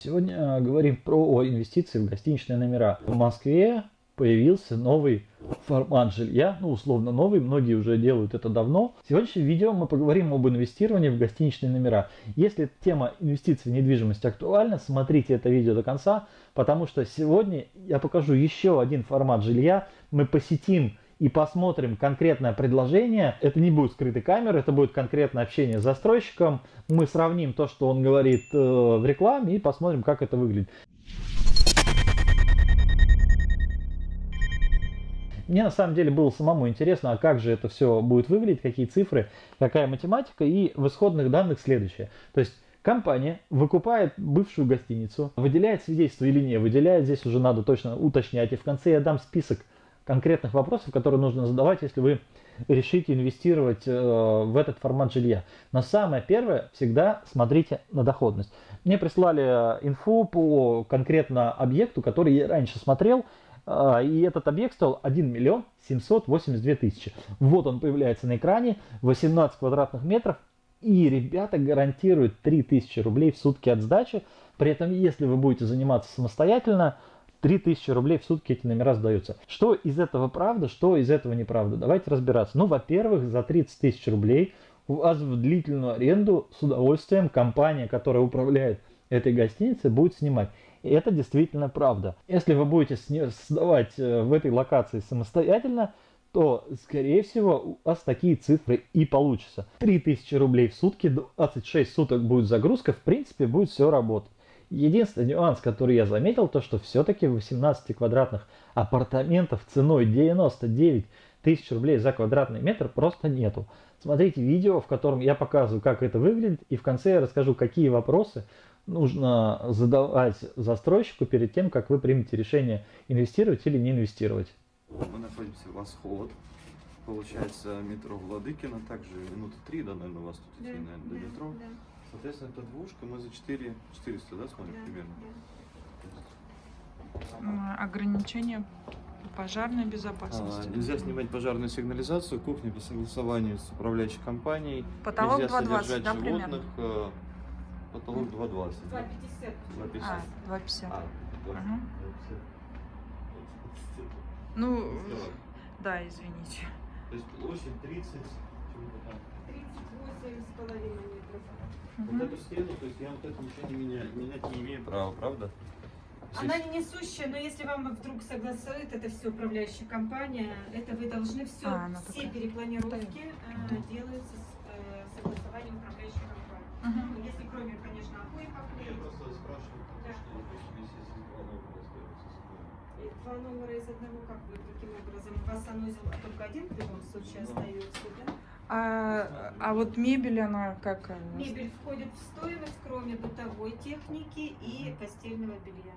Сегодня э, говорим про инвестиции в гостиничные номера. В Москве появился новый формат жилья, ну условно новый, многие уже делают это давно. В сегодняшнем видео мы поговорим об инвестировании в гостиничные номера. Если тема инвестиций в недвижимость актуальна, смотрите это видео до конца, потому что сегодня я покажу еще один формат жилья. Мы посетим и посмотрим конкретное предложение. Это не будет скрытой камеры, это будет конкретное общение с застройщиком. Мы сравним то, что он говорит э, в рекламе и посмотрим, как это выглядит. Мне на самом деле было самому интересно, а как же это все будет выглядеть, какие цифры, какая математика. И в исходных данных следующее. То есть компания выкупает бывшую гостиницу, выделяет свидетельство или не выделяет, здесь уже надо точно уточнять. И в конце я дам список конкретных вопросов, которые нужно задавать, если вы решите инвестировать э, в этот формат жилья. Но самое первое, всегда смотрите на доходность. Мне прислали инфу по конкретно объекту, который я раньше смотрел, э, и этот объект стоил 1 миллион 782 тысячи. Вот он появляется на экране, 18 квадратных метров, и ребята гарантируют 3000 рублей в сутки от сдачи. При этом, если вы будете заниматься самостоятельно, 3000 рублей в сутки эти номера сдаются. Что из этого правда, что из этого неправда? Давайте разбираться. Ну, во-первых, за 30 тысяч рублей у вас в длительную аренду с удовольствием компания, которая управляет этой гостиницей, будет снимать. И это действительно правда. Если вы будете сдавать э, в этой локации самостоятельно, то, скорее всего, у вас такие цифры и получатся. 3000 рублей в сутки, 26 суток будет загрузка, в принципе, будет все работать. Единственный нюанс, который я заметил, то что все-таки 18 квадратных апартаментов ценой 99 тысяч рублей за квадратный метр просто нету. Смотрите видео, в котором я показываю, как это выглядит, и в конце я расскажу, какие вопросы нужно задавать застройщику перед тем, как вы примете решение инвестировать или не инвестировать. Мы находимся в Восход, получается метро Владыкина, также минуты три, да, наверное, у вас тут идти, наверное, до метро. Да. Соответственно, это двушка, мы за 4 400, да, смотрим да, примерно? Да. Ограничения пожарной безопасности. А, нельзя снимать пожарную сигнализацию, кухня по согласованию с управляющей компанией. Потолок 2,20, да, примерно? Э, потолок 2,20. 2,50. 2,50. А, 2,50. А, 2,50. Угу. Ну, да, извините. То есть площадь 30, чего-то там. 38 с половиной метров. Угу. Вот эту стену, то есть я вот это ничего не меняю, менять не имею права, правда? Она не несущая, но если вам вдруг согласует это все управляющая компания, это вы должны все, а, все такая. перепланировки э, делаются с э, согласованием управляющей компании. Угу. Если кроме, конечно, поклеить. Я просто спрашиваю, да. что если два номера остается. Два номера из одного, как вы, каким образом? У вас санузел только один в любом случае да. остается, да? А, а вот мебель, она как? Мебель входит в стоимость, кроме бытовой техники и постельного белья.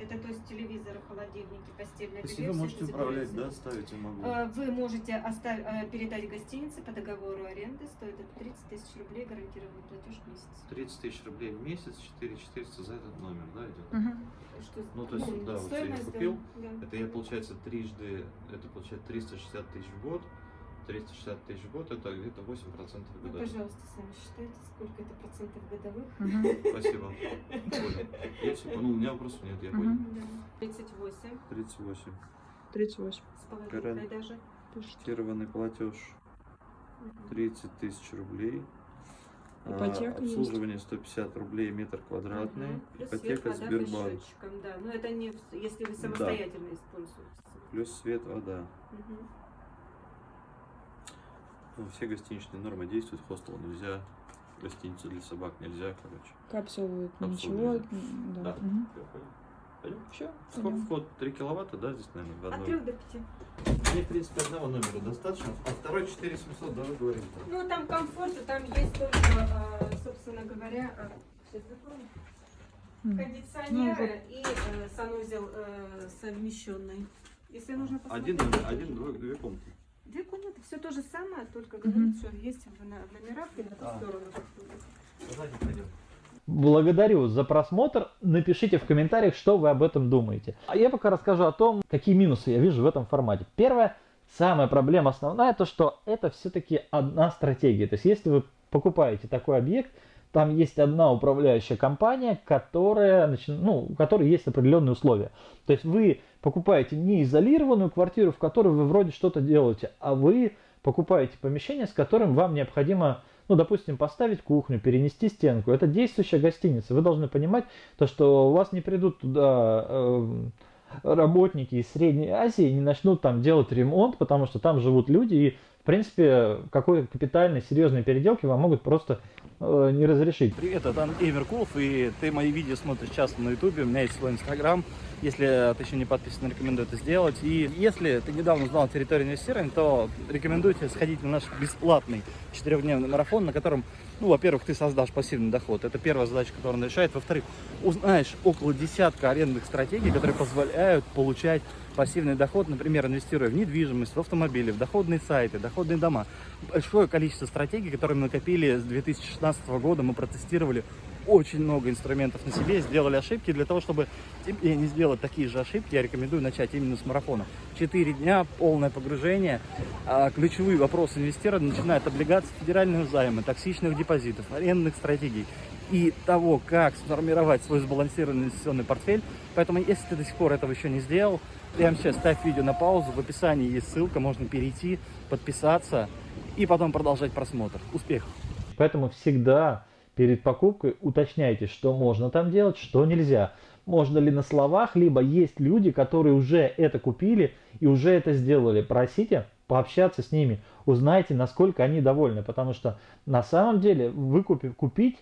Это то есть телевизоры, холодильники, постельное белье. вы можете управлять, да, ставить я могу? А, вы можете оставить, а, передать гостинице по договору аренды, стоит это 30 тысяч рублей, гарантированный платеж в месяц. 30 тысяч рублей в месяц, 4 400 за этот номер, да, идет? Угу. Что, ну, то есть, ну, да, вот я купил, да. это я, получается, трижды, это получается 360 тысяч в год, 360 тысяч в год, это где-то 8% годовых. Ну, пожалуйста, сами считайте, сколько это процентов годовых. Спасибо. Я все понял, у меня вопросов нет, я понял. 38. 38. 38. С половиной даже. Фиксированный платеж 30 тысяч рублей. Ипотека а, обслуживание 150 рублей метр квадратный. Угу. Плюс Ипотека свет, вода Сбербанк. Да, но это не если вы самостоятельно да. используете. Плюс свет, вода. Угу. Ну, все гостиничные нормы действуют, хостел нельзя, гостиницу для собак нельзя, короче. Капсулы, ничего. Да. да. Угу. Пойдем? Все. Сколько вход? 3 киловатта, да, здесь, наверное, в одной? От 3 до 5. Мне, в принципе, одного номера достаточно, а второй 4700, да, вы говорите? Ну, там комфорт, там есть только, а, собственно говоря, а, сейчас закрою. Кондиционеры ну, и э, санузел э, совмещенный. Если нужно посмотреть. Один, один, две, две комнаты. Две комнаты, все то же самое, только говорит, что есть в номерах и на ту а. сторону. Благодарю за просмотр. Напишите в комментариях, что вы об этом думаете. А я пока расскажу о том, какие минусы я вижу в этом формате. Первое, самая проблема основная, то что это все-таки одна стратегия. То есть если вы покупаете такой объект, там есть одна управляющая компания, которая, ну, у которой есть определенные условия. То есть вы покупаете не изолированную квартиру, в которой вы вроде что-то делаете, а вы покупаете помещение, с которым вам необходимо, ну, допустим, поставить кухню, перенести стенку. Это действующая гостиница. Вы должны понимать то, что у вас не придут туда э, работники из Средней Азии, не начнут там делать ремонт, потому что там живут люди, и в принципе, какой-то капитальной, серьезной переделки вам могут просто э, не разрешить. Привет, это Андрей Меркулов, и ты мои видео смотришь часто на ютубе, у меня есть свой инстаграм. Если ты еще не подписан, рекомендую это сделать. И если ты недавно узнал территорию инвестирования, то рекомендую тебе сходить на наш бесплатный четырехдневный марафон, на котором, ну, во-первых, ты создашь пассивный доход. Это первая задача, которую он решает. Во-вторых, узнаешь около десятка арендных стратегий, которые позволяют получать пассивный доход, например, инвестируя в недвижимость, в автомобили, в доходные сайты, доходные дома. Большое количество стратегий, которые мы накопили с 2016 года, мы протестировали очень много инструментов на себе, сделали ошибки. Для того, чтобы тебе не сделать такие же ошибки, я рекомендую начать именно с марафона. Четыре дня, полное погружение. А, ключевые вопросы инвестирования начинают облигации федеральных займов, токсичных депозитов, арендных стратегий и того, как сформировать свой сбалансированный инвестиционный портфель. Поэтому, если ты до сих пор этого еще не сделал, прямо сейчас ставь видео на паузу, в описании есть ссылка, можно перейти, подписаться и потом продолжать просмотр. Успехов! Поэтому всегда перед покупкой уточняйте, что можно там делать, что нельзя. Можно ли на словах, либо есть люди, которые уже это купили и уже это сделали. Просите пообщаться с ними, узнайте, насколько они довольны, потому что на самом деле выкупив, купить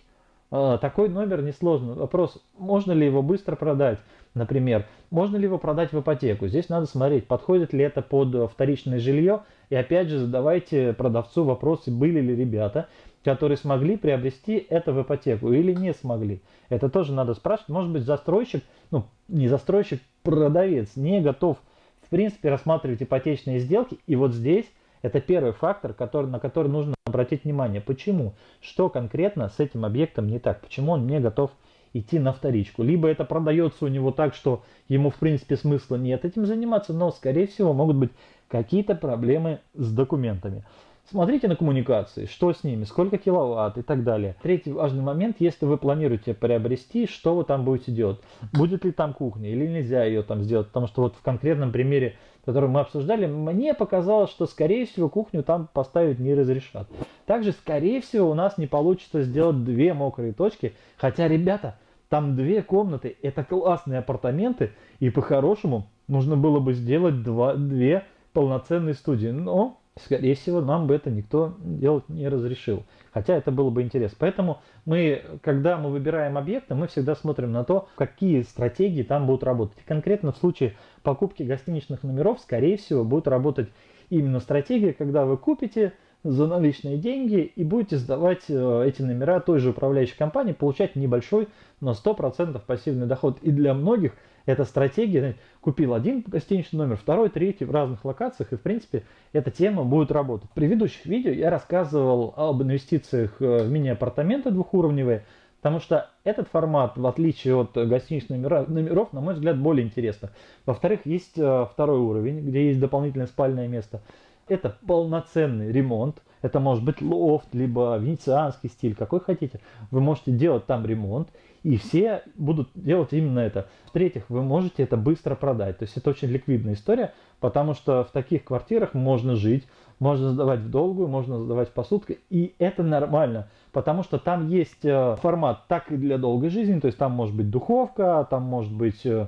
такой номер несложно. Вопрос, можно ли его быстро продать, например, можно ли его продать в ипотеку. Здесь надо смотреть, подходит ли это под вторичное жилье, и опять же задавайте продавцу вопросы, были ли ребята, которые смогли приобрести это в ипотеку или не смогли. Это тоже надо спрашивать. Может быть, застройщик, ну, не застройщик, продавец не готов, в принципе, рассматривать ипотечные сделки. И вот здесь это первый фактор, который, на который нужно обратить внимание. Почему? Что конкретно с этим объектом не так? Почему он не готов идти на вторичку? Либо это продается у него так, что ему, в принципе, смысла нет этим заниматься, но, скорее всего, могут быть какие-то проблемы с документами. Смотрите на коммуникации, что с ними, сколько киловатт и так далее. Третий важный момент, если вы планируете приобрести, что вы там будете делать. Будет ли там кухня или нельзя ее там сделать, потому что вот в конкретном примере, который мы обсуждали, мне показалось, что скорее всего кухню там поставить не разрешат. Также скорее всего у нас не получится сделать две мокрые точки, хотя, ребята, там две комнаты, это классные апартаменты, и по-хорошему нужно было бы сделать два, две полноценные студии. Но скорее всего, нам бы это никто делать не разрешил. Хотя это было бы интересно. Поэтому мы, когда мы выбираем объекты, мы всегда смотрим на то, какие стратегии там будут работать. И конкретно в случае покупки гостиничных номеров, скорее всего, будет работать именно стратегия, когда вы купите за наличные деньги и будете сдавать э, эти номера той же управляющей компании, получать небольшой, но 100% пассивный доход. И для многих – эта стратегия, купил один гостиничный номер, второй, третий в разных локациях, и в принципе эта тема будет работать. В предыдущих видео я рассказывал об инвестициях э, в мини-апартаменты двухуровневые, потому что этот формат, в отличие от гостиничных номеров, на мой взгляд, более интересно. Во-вторых, есть э, второй уровень, где есть дополнительное спальное место. Это полноценный ремонт, это может быть лофт, либо венецианский стиль, какой хотите. Вы можете делать там ремонт, и все будут делать именно это. В-третьих, вы можете это быстро продать. То есть это очень ликвидная история, потому что в таких квартирах можно жить, можно сдавать в долгую, можно сдавать в посудку, и это нормально, потому что там есть э, формат так и для долгой жизни, то есть там может быть духовка, там может быть э,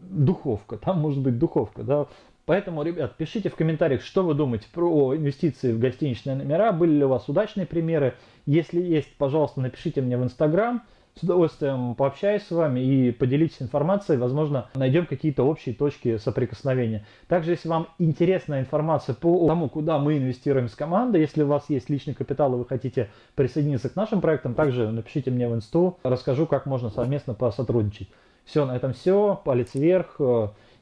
духовка, там может быть духовка, да, Поэтому, ребят, пишите в комментариях, что вы думаете про инвестиции в гостиничные номера, были ли у вас удачные примеры. Если есть, пожалуйста, напишите мне в Инстаграм, с удовольствием пообщаюсь с вами и поделитесь информацией, возможно, найдем какие-то общие точки соприкосновения. Также, если вам интересна информация по тому, куда мы инвестируем с командой, если у вас есть личный капитал и вы хотите присоединиться к нашим проектам, также напишите мне в инсту, расскажу, как можно совместно посотрудничать. Все, на этом все, палец вверх,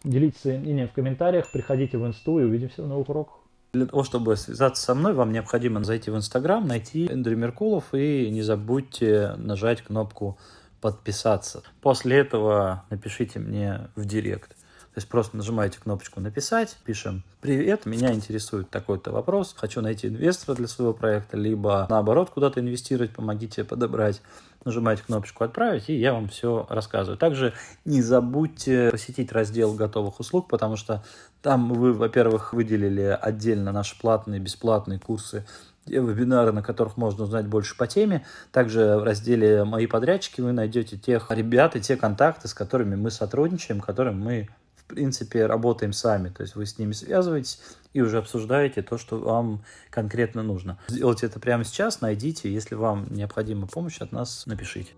делитесь своим мнением в комментариях, приходите в инсту и увидимся в новых уроках. Для того, чтобы связаться со мной, вам необходимо зайти в Инстаграм, найти Эндрю Меркулов и не забудьте нажать кнопку подписаться. После этого напишите мне в директ. То есть просто нажимаете кнопочку «Написать», пишем «Привет, меня интересует такой-то вопрос, хочу найти инвестора для своего проекта», либо наоборот куда-то инвестировать, помогите подобрать. Нажимаете кнопочку «Отправить», и я вам все рассказываю. Также не забудьте посетить раздел готовых услуг, потому что там вы, во-первых, выделили отдельно наши платные, бесплатные курсы вебинары, на которых можно узнать больше по теме. Также в разделе «Мои подрядчики» вы найдете тех ребят и те контакты, с которыми мы сотрудничаем, которым мы принципе работаем сами. То есть вы с ними связываетесь и уже обсуждаете то, что вам конкретно нужно. Сделайте это прямо сейчас, найдите. Если вам необходима помощь от нас, напишите.